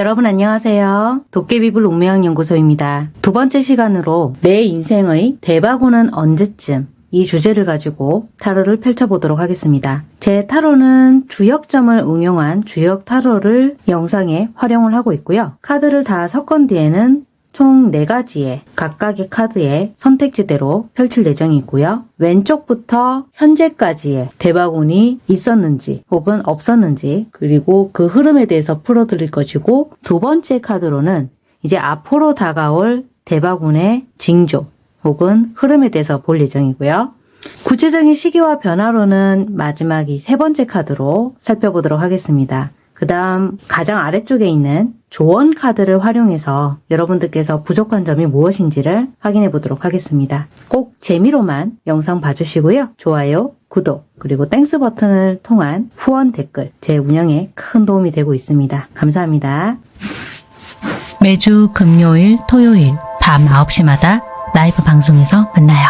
여러분 안녕하세요. 도깨비불 운명연구소입니다. 두 번째 시간으로 내 인생의 대박오는 언제쯤 이 주제를 가지고 타로를 펼쳐보도록 하겠습니다. 제 타로는 주역점을 응용한 주역 타로를 영상에 활용을 하고 있고요. 카드를 다 섞은 뒤에는 총 4가지의 각각의 카드의 선택지대로 펼칠 예정이고요. 왼쪽부터 현재까지의 대박운이 있었는지 혹은 없었는지 그리고 그 흐름에 대해서 풀어드릴 것이고 두 번째 카드로는 이제 앞으로 다가올 대박운의 징조 혹은 흐름에 대해서 볼 예정이고요. 구체적인 시기와 변화로는 마지막 이 세 번째 카드로 살펴보도록 하겠습니다. 그 다음 가장 아래쪽에 있는 조언 카드를 활용해서 여러분들께서 부족한 점이 무엇인지를 확인해 보도록 하겠습니다. 꼭 재미로만 영상 봐주시고요. 좋아요, 구독, 그리고 Thanks 버튼을 통한 후원 댓글 제 운영에 큰 도움이 되고 있습니다. 감사합니다. 매주 금요일, 토요일 밤 9시마다 라이브 방송에서 만나요.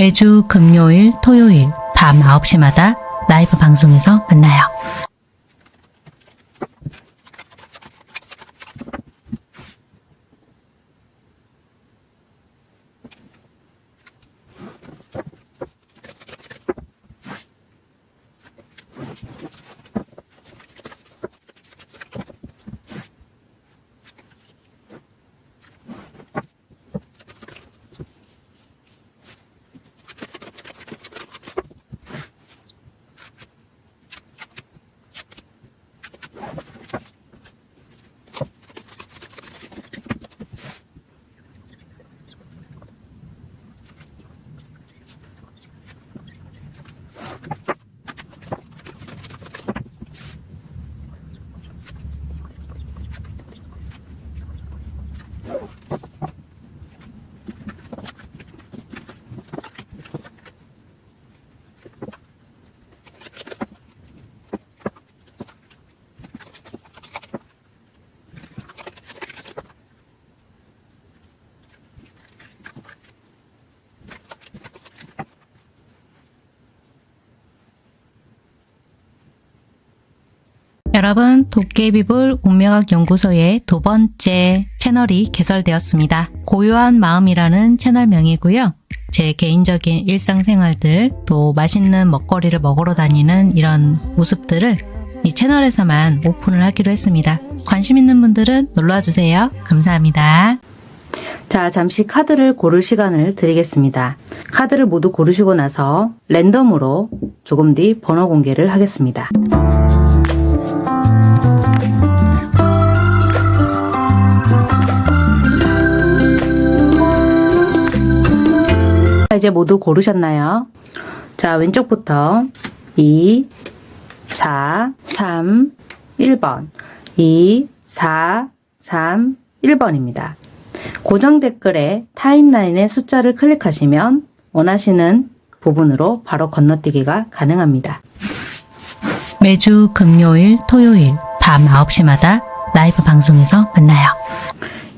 매주 금요일, 토요일 밤 9시마다 라이브 방송에서 만나요. 여러분, 도깨비불 운명학 연구소의 두 번째 채널이 개설되었습니다. 고요한 마음이라는 채널명이고요. 제 개인적인 일상생활들, 또 맛있는 먹거리를 먹으러 다니는 이런 모습들을 이 채널에서만 오픈을 하기로 했습니다. 관심 있는 분들은 놀러와 주세요. 감사합니다. 자, 잠시 카드를 고를 시간을 드리겠습니다. 카드를 모두 고르시고 나서 랜덤으로 조금 뒤 번호 공개를 하겠습니다. 이제 모두 고르셨나요? 자, 왼쪽부터 2, 4, 3, 1번 2, 4, 3, 1번입니다. 고정 댓글에 타임라인의 숫자를 클릭하시면 원하시는 부분으로 바로 건너뛰기가 가능합니다. 매주 금요일, 토요일 밤 9시마다 라이브 방송에서 만나요.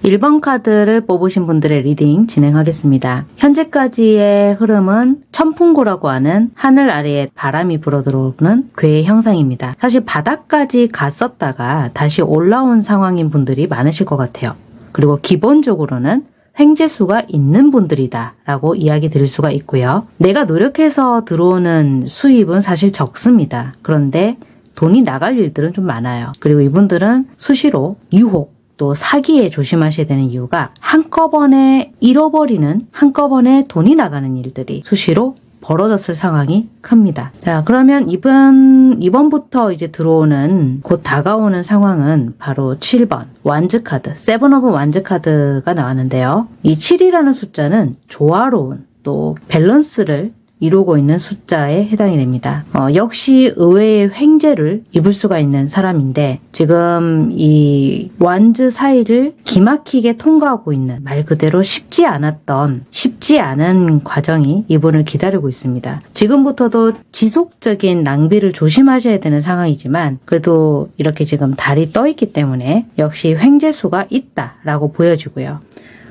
1번 카드를 뽑으신 분들의 reading 진행하겠습니다. 현재까지의 흐름은 천풍고라고 하는 하늘 아래에 바람이 불어들어오는 괘의 형상입니다. 사실 바닥까지 갔었다가 다시 올라온 상황인 분들이 많으실 것 같아요. 그리고 기본적으로는 횡재수가 있는 분들이다 라고 이야기 드릴 수가 있고요. 내가 노력해서 들어오는 수입은 사실 적습니다. 그런데 돈이 나갈 일들은 좀 많아요. 그리고 이분들은 수시로 유혹, 또 사기에 조심하셔야 되는 이유가 한꺼번에 잃어버리는 한꺼번에 돈이 나가는 일들이 수시로 벌어졌을 상황이 큽니다. 자, 그러면 이번, 이번부터 이제 들어오는, 곧 다가오는 상황은 바로 7번, Wands 카드, Seven of Wands 카드가 나왔는데요. 이 7이라는 숫자는 조화로운, 또 밸런스를 이루고 있는 숫자에 해당이 됩니다. 어, 역시 의외의 횡재를 입을 수가 있는 사람인데 지금 이 완즈 사이를 기막히게 통과하고 있는 말 그대로 쉽지 않았던 쉽지 않은 과정이 이분을 기다리고 있습니다. 지금부터도 지속적인 낭비를 조심하셔야 되는 상황이지만 그래도 이렇게 지금 달이 떠 있기 때문에 역시 횡재수가 있다라고 보여지고요.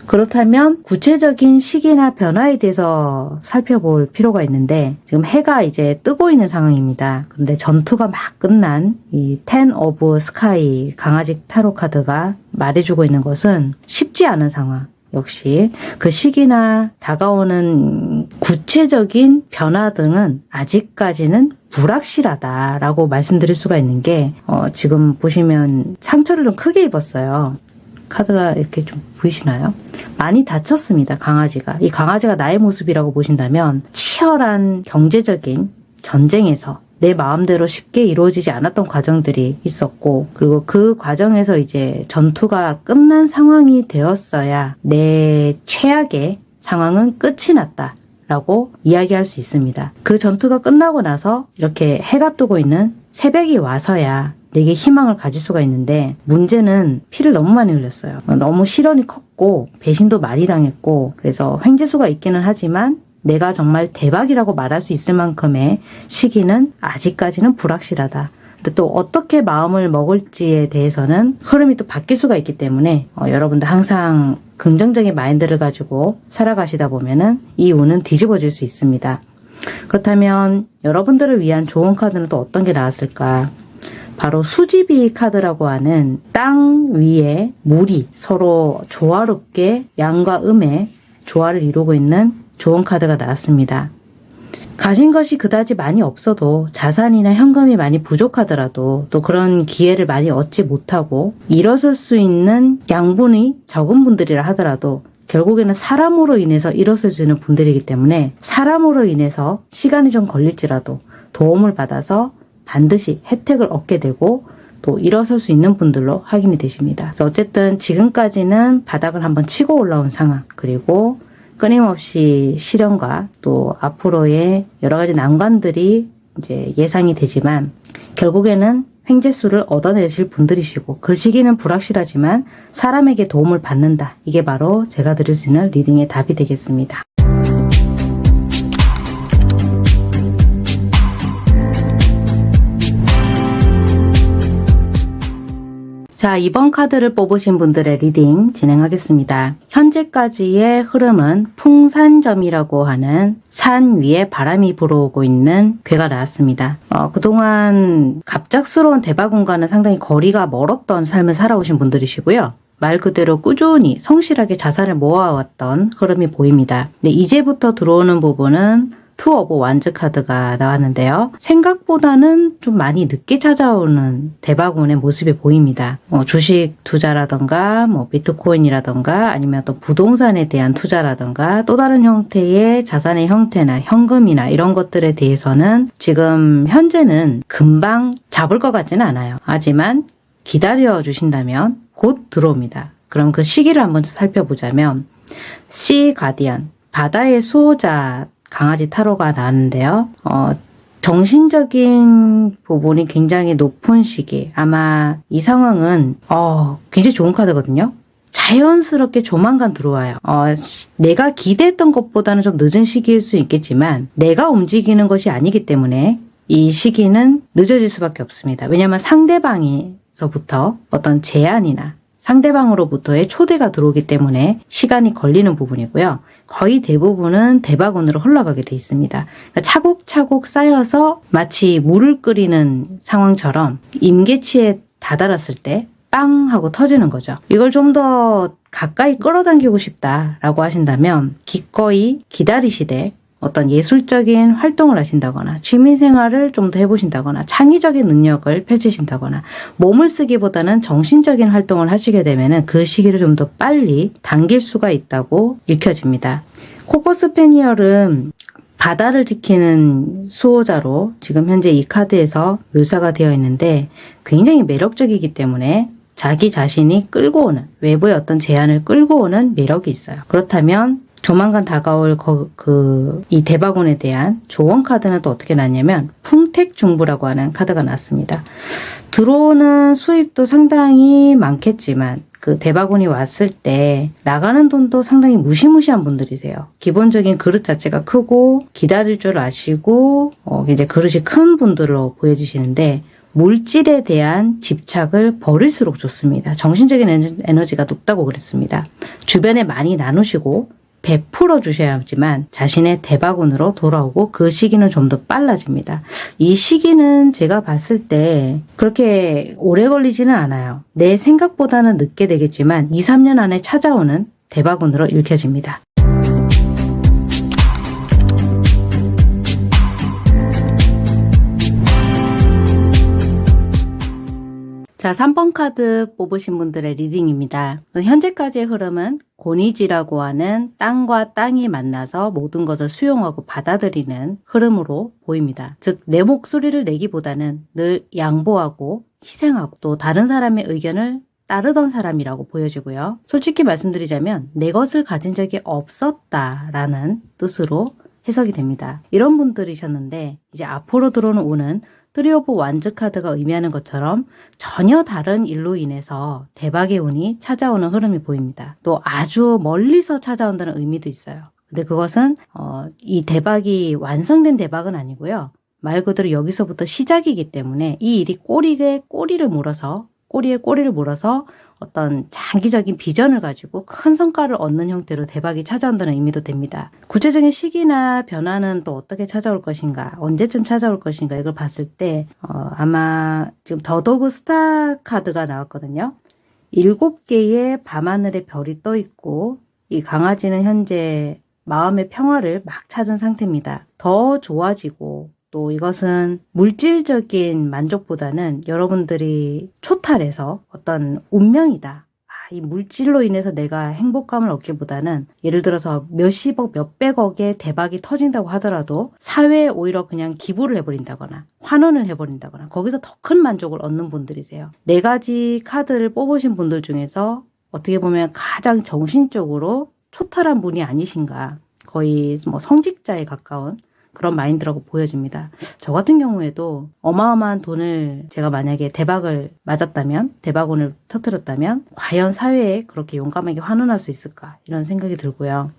그렇다면 구체적인 시기나 변화에 대해서 살펴볼 필요가 있는데 지금 해가 이제 뜨고 있는 상황입니다. 그런데 전투가 막 끝난 이 Ten of Sky 강아지 타로 카드가 말해주고 있는 것은 쉽지 않은 상황. 역시 그 시기나 다가오는 구체적인 변화 등은 아직까지는 불확실하다라고 말씀드릴 수가 있는 게 어, 지금 보시면 상처를 좀 크게 입었어요. 카드가 이렇게 좀 보이시나요? 많이 다쳤습니다, 강아지가. 이 강아지가 나의 모습이라고 보신다면 치열한 경제적인 전쟁에서 내 마음대로 쉽게 이루어지지 않았던 과정들이 있었고, 그리고 그 과정에서 이제 전투가 끝난 상황이 되었어야 내 최악의 상황은 끝이 났다. 라고 이야기할 수 있습니다. 그 전투가 끝나고 나서 이렇게 해가 뜨고 있는 새벽이 와서야 내게 희망을 가질 수가 있는데 문제는 피를 너무 많이 흘렸어요. 너무 실현이 컸고 배신도 많이 당했고 그래서 횡재수가 있기는 하지만 내가 정말 대박이라고 말할 수 있을 만큼의 시기는 아직까지는 불확실하다. 근데 또 어떻게 마음을 먹을지에 대해서는 흐름이 또 바뀔 수가 있기 때문에 어, 여러분들 항상 긍정적인 마인드를 가지고 살아가시다 보면은 이 운은 뒤집어질 수 있습니다. 그렇다면 여러분들을 위한 좋은 카드는 또 어떤 게 나왔을까? 바로 수지비 카드라고 하는 땅 위에 물이 서로 조화롭게 양과 음의 조화를 이루고 있는 좋은 카드가 나왔습니다. 가진 것이 그다지 많이 없어도 자산이나 현금이 많이 부족하더라도 또 그런 기회를 많이 얻지 못하고 일어설 수 있는 양분이 적은 분들이라 하더라도 결국에는 사람으로 인해서 일어설 수 있는 분들이기 때문에 사람으로 인해서 시간이 좀 걸릴지라도 도움을 받아서 반드시 혜택을 얻게 되고 또 일어설 수 있는 분들로 확인이 되십니다. 어쨌든 지금까지는 바닥을 한번 치고 올라온 상황 그리고 끊임없이 시련과 또 앞으로의 여러 가지 난관들이 이제 예상이 되지만 결국에는 횡재수를 얻어내실 분들이시고 그 시기는 불확실하지만 사람에게 도움을 받는다. 이게 바로 제가 드릴 수 있는 reading의 답이 되겠습니다. 자, 2번 카드를 뽑으신 분들의 reading 진행하겠습니다. 현재까지의 흐름은 풍산점이라고 하는 산 위에 바람이 불어오고 있는 괘가 나왔습니다. 어, 그동안 갑작스러운 대박운과는 상당히 거리가 멀었던 삶을 살아오신 분들이시고요. 말 그대로 꾸준히 성실하게 자산을 모아왔던 흐름이 보입니다. 근데 이제부터 들어오는 부분은 Two of Wands 카드가 나왔는데요. 생각보다는 좀 많이 늦게 찾아오는 대박운의 모습이 보입니다. 뭐 주식 투자라던가 뭐 비트코인이라던가 아니면 또 부동산에 대한 투자라던가 또 다른 형태의 자산의 형태나 현금이나 이런 것들에 대해서는 지금 현재는 금방 잡을 것 같지는 않아요. 하지만 기다려 주신다면 곧 들어옵니다. 그럼 그 시기를 한번 살펴보자면 시 가디언 바다의 수호자 강아지 타로가 나왔는데요. 어, 정신적인 부분이 굉장히 높은 시기. 아마 이 상황은 어, 굉장히 좋은 카드거든요. 자연스럽게 조만간 들어와요. 어, 내가 기대했던 것보다는 좀 늦은 시기일 수 있겠지만 내가 움직이는 것이 아니기 때문에 이 시기는 늦어질 수밖에 없습니다. 왜냐하면 상대방에서부터 어떤 제안이나 상대방으로부터의 초대가 들어오기 때문에 시간이 걸리는 부분이고요. 거의 대부분은 대박운으로 흘러가게 돼 있습니다. 그러니까 차곡차곡 쌓여서 마치 물을 끓이는 상황처럼 임계치에 다다랐을 때 빵 하고 터지는 거죠. 이걸 좀 더 가까이 끌어당기고 싶다라고 하신다면 기꺼이 기다리시되 어떤 예술적인 활동을 하신다거나 취미생활을 좀 더 해보신다거나 창의적인 능력을 펼치신다거나 몸을 쓰기보다는 정신적인 활동을 하시게 되면 그 시기를 좀 더 빨리 당길 수가 있다고 읽혀집니다. 코커스 페니얼은 바다를 지키는 수호자로 지금 현재 이 카드에서 묘사가 되어 있는데 굉장히 매력적이기 때문에 자기 자신이 끌고 오는 외부의 어떤 제안을 끌고 오는 매력이 있어요. 그렇다면 조만간 다가올 그 이 대박운에 대한 조언 카드는 또 어떻게 났냐면 풍택중부라고 하는 카드가 났습니다. 들어오는 수입도 상당히 많겠지만 그 대박운이 왔을 때 나가는 돈도 상당히 무시무시한 분들이세요. 기본적인 그릇 자체가 크고 기다릴 줄 아시고 어 이제 그릇이 큰 분들로 보여지시는데 물질에 대한 집착을 버릴수록 좋습니다. 정신적인 에너- 에너지가 높다고 그랬습니다. 주변에 많이 나누시고 베풀어 주셔야 하지만 자신의 대박운으로 돌아오고 그 시기는 좀 더 빨라집니다. 이 시기는 제가 봤을 때 그렇게 오래 걸리지는 않아요. 내 생각보다는 늦게 되겠지만 2, 3년 안에 찾아오는 대박운으로 읽혀집니다. 자, 3번 카드 뽑으신 분들의 reading입니다. 현재까지의 흐름은 곤위지라고 하는 땅과 땅이 만나서 모든 것을 수용하고 받아들이는 흐름으로 보입니다. 즉, 내 목소리를 내기보다는 늘 양보하고 희생하고 또 다른 사람의 의견을 따르던 사람이라고 보여지고요. 솔직히 말씀드리자면 내 것을 가진 적이 없었다라는 뜻으로 해석이 됩니다. 이런 분들이셨는데 이제 앞으로 들어오는 운은 Three of Wands 카드가 의미하는 것처럼 전혀 다른 일로 인해서 대박의 운이 찾아오는 흐름이 보입니다. 또 아주 멀리서 찾아온다는 의미도 있어요. 근데 그것은 어, 이 대박이 완성된 대박은 아니고요. 말 그대로 여기서부터 시작이기 때문에 이 일이 꼬리에 꼬리를 물어서 꼬리에 꼬리를 물어서 어떤 장기적인 비전을 가지고 큰 성과를 얻는 형태로 대박이 찾아온다는 의미도 됩니다. 구체적인 시기나 변화는 또 어떻게 찾아올 것인가, 언제쯤 찾아올 것인가 이걸 봤을 때 어, 아마 지금 the Dog Star 카드가 나왔거든요. 일곱 개의 밤하늘의 별이 떠 있고 이 강아지는 현재 마음의 평화를 막 찾은 상태입니다. 더 좋아지고 또 이것은 물질적인 만족보다는 여러분들이 초탈해서 어떤 운명이다. 아, 이 물질로 인해서 내가 행복감을 얻기보다는 예를 들어서 몇십억, 몇백억의 대박이 터진다고 하더라도 사회에 오히려 그냥 기부를 해버린다거나 환원을 해버린다거나 거기서 더 큰 만족을 얻는 분들이세요. 네 가지 카드를 뽑으신 분들 중에서 어떻게 보면 가장 정신적으로 초탈한 분이 아니신가. 거의 뭐 성직자에 가까운 그런 마인드라고 보여집니다. 저 같은 경우에도 어마어마한 돈을 제가 만약에 대박을 맞았다면, 대박운을 터뜨렸다면, 과연 사회에 그렇게 용감하게 환원할 수 있을까? 이런 생각이 들고요.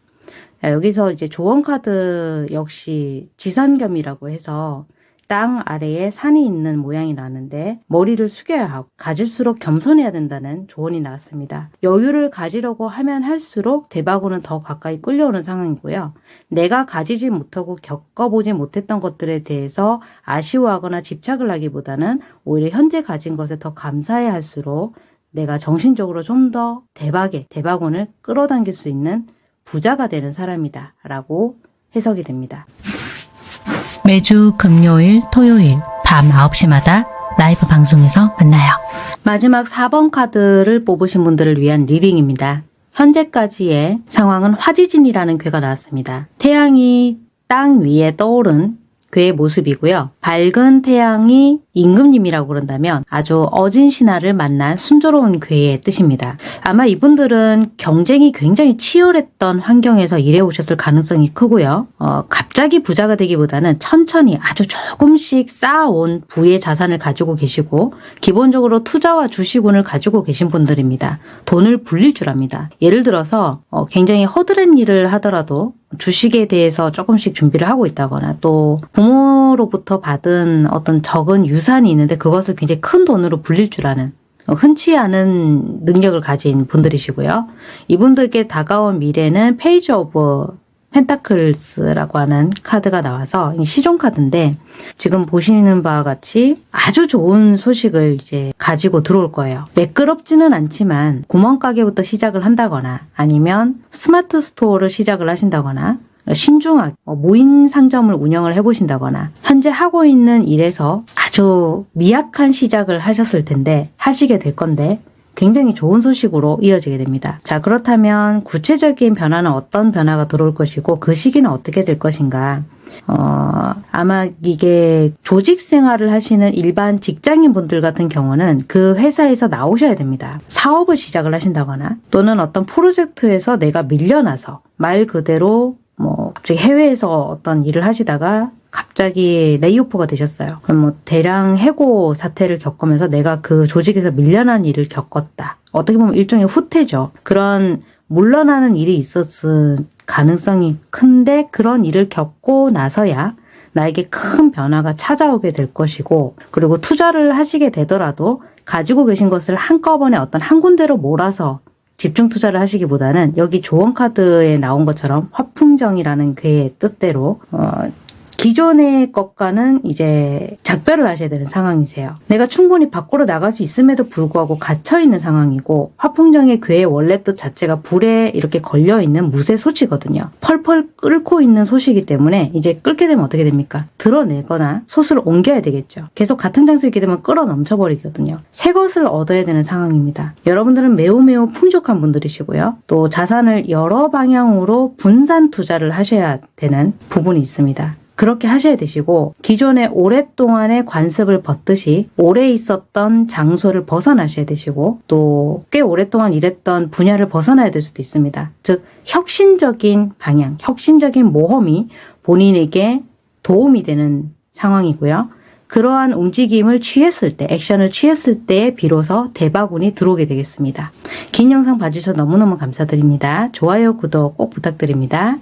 자, 여기서 이제 조언 카드 역시 지산겸이라고 해서 땅 아래에 산이 있는 모양이 나는데 머리를 숙여야 하고 가질수록 겸손해야 된다는 조언이 나왔습니다. 여유를 가지려고 하면 할수록 대박으로는 더 가까이 끌려오는 상황이고요. 내가 가지지 못하고 겪어보지 못했던 것들에 대해서 아쉬워하거나 집착을 하기보다는 오히려 현재 가진 것에 더 감사해 할수록 내가 정신적으로 좀 더 대박의 대박운을 끌어당길 수 있는 부자가 되는 사람이다 라고 해석이 됩니다. 매주 금요일, 토요일 밤 9시마다 라이브 방송에서 만나요. 마지막 4번 카드를 뽑으신 분들을 위한 reading입니다. 현재까지의 상황은 화지진이라는 괴가 나왔습니다. 태양이 땅 위에 떠오른 괴의 모습이고요. 밝은 태양이 임금님이라고 그런다면 아주 어진 신하를 만난 순조로운 괴의 뜻입니다. 아마 이분들은 경쟁이 굉장히 치열했던 환경에서 일해 오셨을 가능성이 크고요. 어, 갑자기 부자가 되기보다는 천천히 아주 조금씩 쌓아온 부의 자산을 가지고 계시고 기본적으로 투자와 주식운을 가지고 계신 분들입니다. 돈을 불릴 줄 압니다. 예를 들어서 어, 굉장히 허드렛 일을 하더라도 주식에 대해서 조금씩 준비를 하고 있다거나 또 부모로부터 받은 어떤 적은 유산이 있는데 그것을 굉장히 큰 돈으로 불릴 줄 아는 흔치 않은 능력을 가진 분들이시고요. 이분들께 다가온 미래는 Page of Pentacles라고 하는 카드가 나와서 이 시종 카드인데 지금 보시는 바와 같이 아주 좋은 소식을 이제 가지고 들어올 거예요. 매끄럽지는 않지만 구멍가게부터 시작을 한다거나 아니면 smart store를 시작을 하신다거나 신중하게 어, 무인 상점을 운영을 해보신다거나 현재 하고 있는 일에서 아주 미약한 시작을 하셨을 텐데 하시게 될 건데 굉장히 좋은 소식으로 이어지게 됩니다. 자, 그렇다면 구체적인 변화는 어떤 변화가 들어올 것이고 그 시기는 어떻게 될 것인가? 어, 아마 이게 조직 생활을 하시는 일반 직장인 분들 같은 경우는 그 회사에서 나오셔야 됩니다. 사업을 시작을 하신다거나 또는 어떤 프로젝트에서 내가 밀려나서 말 그대로 뭐 갑자기 해외에서 어떤 일을 하시다가 갑자기 레이오프가 되셨어요. 그럼 뭐 대량 해고 사태를 겪으면서 내가 그 조직에서 밀려난 일을 겪었다. 어떻게 보면 일종의 후퇴죠. 그런 물러나는 일이 있었을 가능성이 큰데 그런 일을 겪고 나서야 나에게 큰 변화가 찾아오게 될 것이고 그리고 투자를 하시게 되더라도 가지고 계신 것을 한꺼번에 어떤 한 군데로 몰아서 집중 투자를 하시기보다는 여기 조언 카드에 나온 것처럼 화풍정이라는 괴의 뜻대로 어, 기존의 것과는 이제 작별을 하셔야 되는 상황이세요. 내가 충분히 밖으로 나갈 수 있음에도 불구하고 갇혀 있는 상황이고 화풍정의 괴의 원래 뜻 자체가 불에 이렇게 걸려 있는 무쇠 소치거든요. 펄펄 끓고 있는 소시기 때문에 이제 끓게 되면 어떻게 됩니까? 드러내거나 솥을 옮겨야 되겠죠. 계속 같은 장소에 있게 되면 끓어 넘쳐버리거든요. 새 것을 얻어야 되는 상황입니다. 여러분들은 매우 매우 풍족한 분들이시고요. 또 자산을 여러 방향으로 분산 투자를 하셔야 되는 부분이 있습니다. 그렇게 하셔야 되시고 기존에 오랫동안의 관습을 벗듯이 오래 있었던 장소를 벗어나셔야 되시고 또 꽤 오랫동안 일했던 분야를 벗어나야 될 수도 있습니다. 즉 혁신적인 방향, 혁신적인 모험이 본인에게 도움이 되는 상황이고요. 그러한 움직임을 취했을 때, 액션을 취했을 때 비로소 대바운이 들어오게 되겠습니다. 긴 영상 봐주셔서 너무너무 감사드립니다. 좋아요, 구독 꼭 부탁드립니다.